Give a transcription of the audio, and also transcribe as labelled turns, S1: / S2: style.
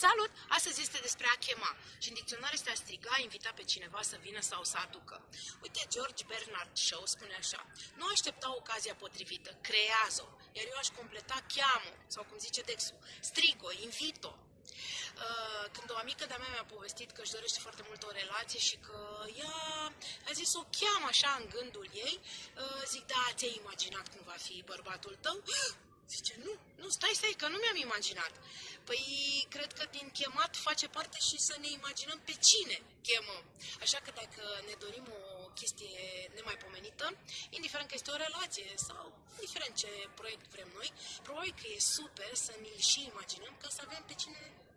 S1: Salut! Astăzi este despre a chema și în dicționar este a striga, a invita pe cineva să vină sau să aducă. Uite, George Bernard Shaw spune așa, nu aștepta ocazia potrivită, creează-o, iar eu aș completa cheamă, sau cum zice Dexu, strigo, invito. Uh, când o amică de-a mea mi-a povestit că își dorește foarte mult o relație și că ea a zis o cheamă așa în gândul ei, uh, zic, da, ți-ai imaginat cum va fi bărbatul tău? Zice, nu, nu, stai, stai, că nu mi-am imaginat. Păi, cred că din chemat face parte și să ne imaginăm pe cine chemăm. Așa că dacă ne dorim o chestie nemaipomenită, indiferent că este o relație sau indiferent ce proiect vrem noi, probabil că e super să ne-l și imaginăm ca să avem pe cine să chemăm.